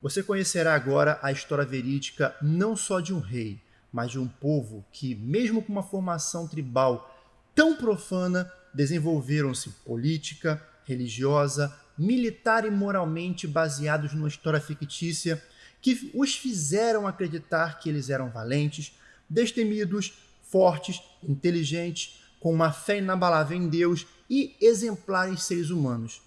Você conhecerá agora a história verídica não só de um rei, mas de um povo que, mesmo com uma formação tribal tão profana, desenvolveram-se política, religiosa, militar e moralmente baseados numa história fictícia que os fizeram acreditar que eles eram valentes, destemidos, fortes, inteligentes, com uma fé inabalável em Deus e exemplares seres humanos.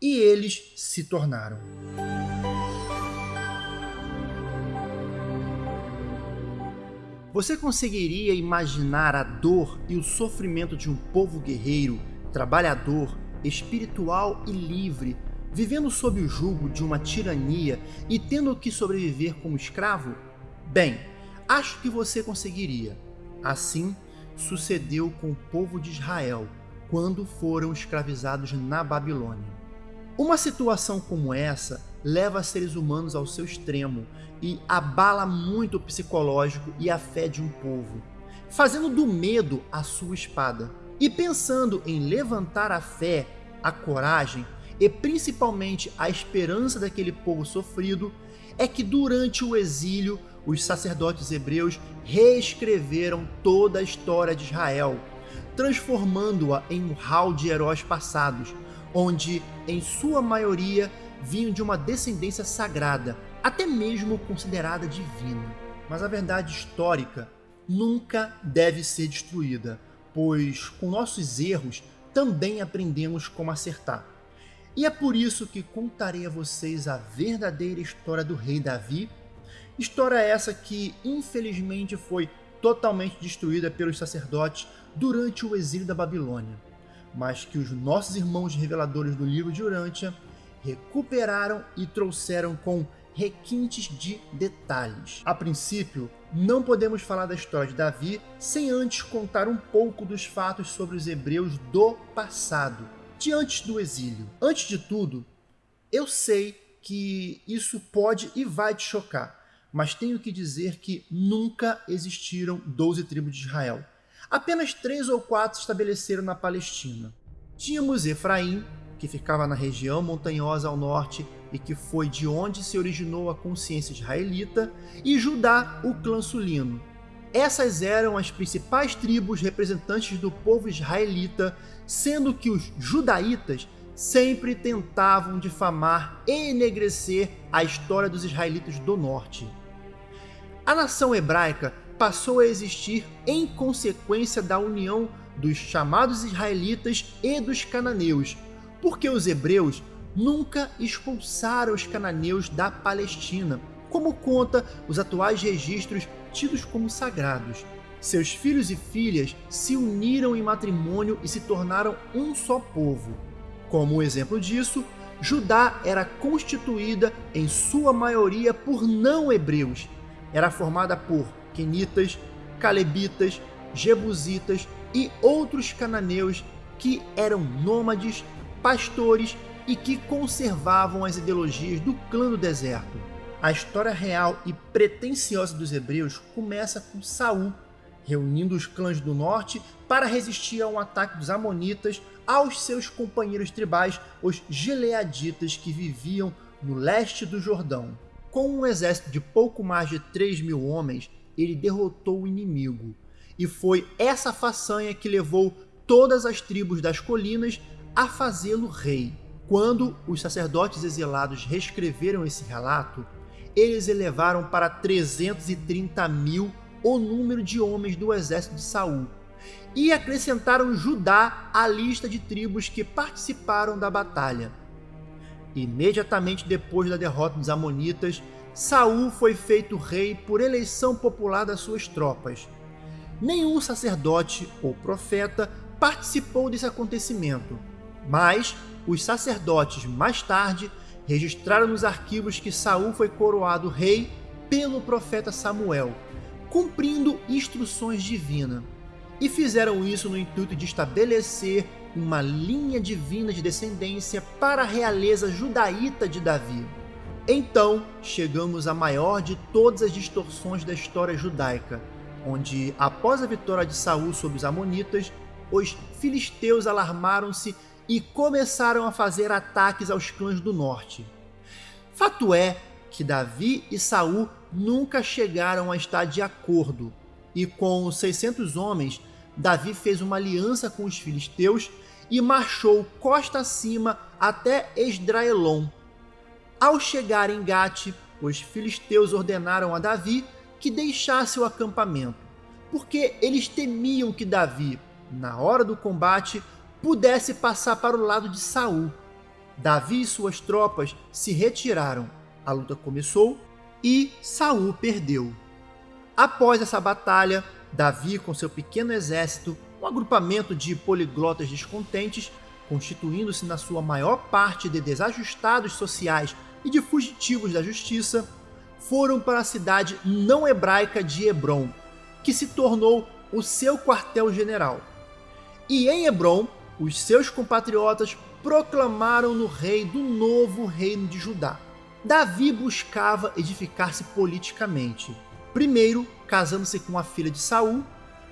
E eles se tornaram. Você conseguiria imaginar a dor e o sofrimento de um povo guerreiro, trabalhador, espiritual e livre, vivendo sob o jugo de uma tirania e tendo que sobreviver como escravo? Bem, acho que você conseguiria. Assim sucedeu com o povo de Israel quando foram escravizados na Babilônia. Uma situação como essa leva seres humanos ao seu extremo e abala muito o psicológico e a fé de um povo, fazendo do medo a sua espada. E pensando em levantar a fé, a coragem e principalmente a esperança daquele povo sofrido, é que durante o exílio os sacerdotes hebreus reescreveram toda a história de Israel, transformando-a em um hall de heróis passados, onde, em sua maioria, vinham de uma descendência sagrada, até mesmo considerada divina. Mas a verdade histórica nunca deve ser destruída, pois com nossos erros também aprendemos como acertar. E é por isso que contarei a vocês a verdadeira história do rei Davi, história essa que infelizmente foi totalmente destruída pelos sacerdotes durante o exílio da Babilônia, mas que os nossos irmãos reveladores do livro de Urântia recuperaram e trouxeram com requintes de detalhes. A princípio, não podemos falar da história de Davi sem antes contar um pouco dos fatos sobre os hebreus do passado, de antes do exílio. Antes de tudo, eu sei que isso pode e vai te chocar, mas tenho que dizer que nunca existiram 12 tribos de Israel. Apenas três ou quatro estabeleceram na Palestina. Tínhamos Efraim, que ficava na região montanhosa ao norte e que foi de onde se originou a consciência israelita, e Judá, o clã sulino. Essas eram as principais tribos representantes do povo israelita, sendo que os judaítas sempre tentavam difamar e enegrecer a história dos israelitas do norte. A nação hebraica passou a existir em consequência da união dos chamados israelitas e dos cananeus, porque os hebreus nunca expulsaram os cananeus da Palestina, como conta os atuais registros tidos como sagrados. Seus filhos e filhas se uniram em matrimônio e se tornaram um só povo. Como exemplo disso, Judá era constituída em sua maioria por não-hebreus. Era formada por quenitas, calebitas, jebusitas e outros cananeus que eram nômades pastores e que conservavam as ideologias do clã do deserto. A história real e pretensiosa dos hebreus começa com Saul, reunindo os clãs do norte para resistir a um ataque dos amonitas aos seus companheiros tribais, os gileaditas que viviam no leste do Jordão. Com um exército de pouco mais de 3 mil homens, ele derrotou o inimigo. E foi essa façanha que levou todas as tribos das colinas a fazê-lo rei. Quando os sacerdotes exilados reescreveram esse relato, eles elevaram para 330 mil o número de homens do exército de Saul e acrescentaram Judá à lista de tribos que participaram da batalha. Imediatamente depois da derrota dos Amonitas, Saul foi feito rei por eleição popular das suas tropas. Nenhum sacerdote ou profeta participou desse acontecimento, mas os sacerdotes mais tarde registraram nos arquivos que Saul foi coroado rei pelo profeta Samuel, cumprindo instruções divinas. E fizeram isso no intuito de estabelecer uma linha divina de descendência para a realeza judaíta de Davi. Então chegamos à maior de todas as distorções da história judaica, onde, após a vitória de Saul sobre os Amonitas, os filisteus alarmaram-se e começaram a fazer ataques aos clãs do norte. Fato é que Davi e Saul nunca chegaram a estar de acordo, e com os 600 homens, Davi fez uma aliança com os filisteus e marchou costa acima até Esdraelon. Ao chegar em Gate, os filisteus ordenaram a Davi que deixasse o acampamento, porque eles temiam que Davi, na hora do combate, pudesse passar para o lado de Saul. Davi e suas tropas se retiraram. A luta começou e Saul perdeu. Após essa batalha, Davi com seu pequeno exército, um agrupamento de poliglotas descontentes, constituindo-se na sua maior parte de desajustados sociais e de fugitivos da justiça, foram para a cidade não hebraica de Hebron, que se tornou o seu quartel-general. E em Hebron, os seus compatriotas proclamaram no rei do novo reino de Judá. Davi buscava edificar-se politicamente, primeiro casando-se com a filha de Saul,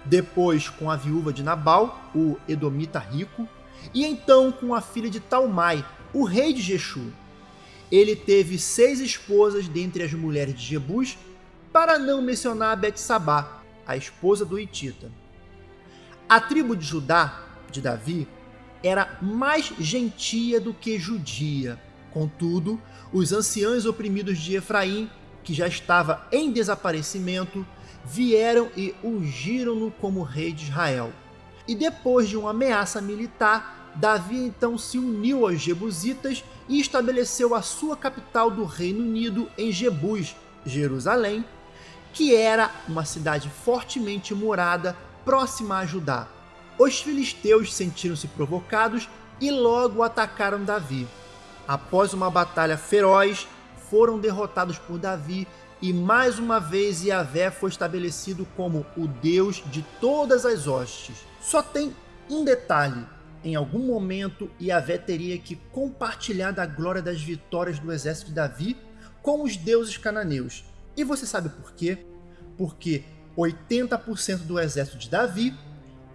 depois com a viúva de Nabal, o edomita rico, e então com a filha de Talmai, o rei de Jeshua. Ele teve seis esposas dentre as mulheres de Jebus, para não mencionar Betsabá, a esposa do Itita. A tribo de Judá, de Davi, era mais gentia do que judia. Contudo, os anciãos oprimidos de Efraim, que já estava em desaparecimento, vieram e ungiram-no como rei de Israel. E depois de uma ameaça militar, Davi então se uniu aos Jebusitas e estabeleceu a sua capital do Reino Unido em Jebus, Jerusalém, que era uma cidade fortemente morada próxima a Judá. Os filisteus sentiram-se provocados e logo atacaram Davi. Após uma batalha feroz, foram derrotados por Davi e mais uma vez Yahvé foi estabelecido como o Deus de todas as hostes. Só tem um detalhe: em algum momento Yahvé teria que compartilhar da glória das vitórias do exército de Davi com os deuses cananeus. E você sabe por quê? Porque 80% do exército de Davi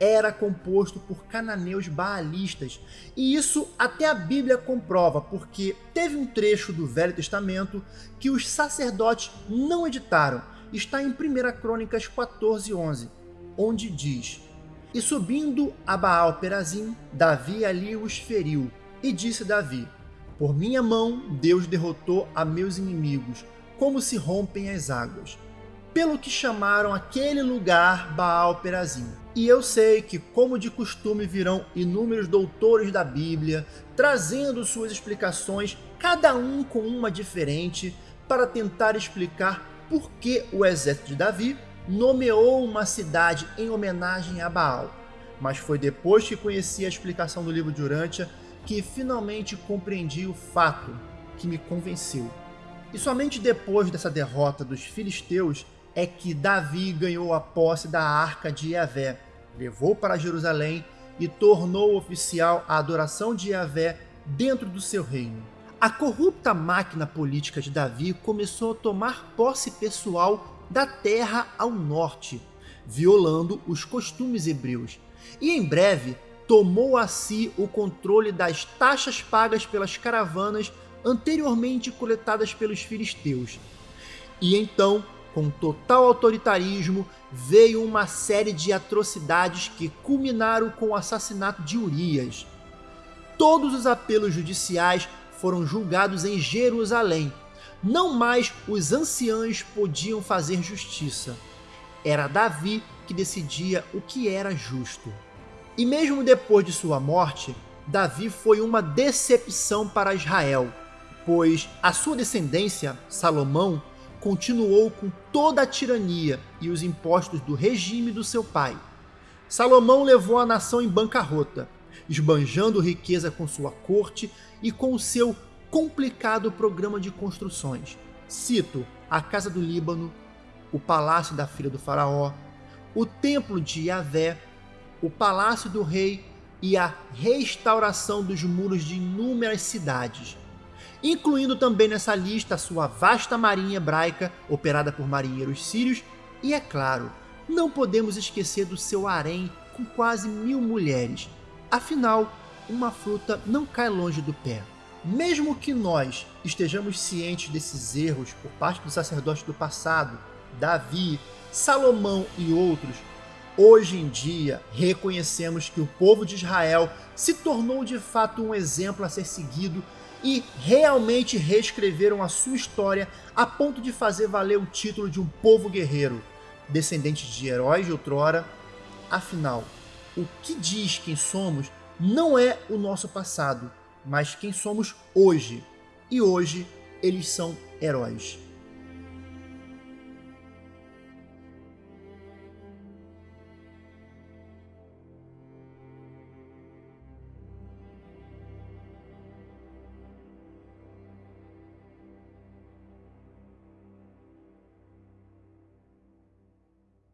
era composto por cananeus baalistas. E isso até a Bíblia comprova, porque teve um trecho do Velho Testamento que os sacerdotes não editaram. Está em 1 Crônicas 14:11, onde diz: E subindo a Baal Perazim, Davi ali os feriu, e disse Davi: Por minha mão Deus derrotou a meus inimigos, como se rompem as águas pelo que chamaram aquele lugar Baal Perazim. E eu sei que, como de costume, virão inúmeros doutores da Bíblia, trazendo suas explicações, cada um com uma diferente, para tentar explicar por que o exército de Davi nomeou uma cidade em homenagem a Baal. Mas foi depois que conheci a explicação do livro de Urântia que finalmente compreendi o fato que me convenceu. E somente depois dessa derrota dos filisteus é que Davi ganhou a posse da arca de Yahvé, levou para Jerusalém e tornou oficial a adoração de Yahvé dentro do seu reino. A corrupta máquina política de Davi começou a tomar posse pessoal da terra ao norte, violando os costumes hebreus, e em breve tomou a si o controle das taxas pagas pelas caravanas anteriormente coletadas pelos filisteus. E então com total autoritarismo, veio uma série de atrocidades que culminaram com o assassinato de Urias. Todos os apelos judiciais foram julgados em Jerusalém. Não mais os anciãos podiam fazer justiça. Era Davi que decidia o que era justo. E mesmo depois de sua morte, Davi foi uma decepção para Israel, pois a sua descendência, Salomão, continuou com toda a tirania e os impostos do regime do seu pai. Salomão levou a nação em bancarrota, esbanjando riqueza com sua corte e com o seu complicado programa de construções. Cito a Casa do Líbano, o Palácio da Filha do Faraó, o Templo de Yahvé, o Palácio do Rei e a restauração dos muros de inúmeras cidades, incluindo também nessa lista a sua vasta marinha hebraica, operada por marinheiros sírios, e é claro, não podemos esquecer do seu harém com quase mil mulheres. Afinal, uma fruta não cai longe do pé. mesmo que nós estejamos cientes desses erros por parte dos sacerdotes do passado, Davi, Salomão e outros, hoje em dia reconhecemos que o povo de Israel se tornou de fato um exemplo a ser seguido e realmente reescreveram a sua história a ponto de fazer valer o título de um povo guerreiro, descendente de heróis de outrora. Afinal, o que diz quem somos não é o nosso passado, mas quem somos hoje. E hoje eles são heróis.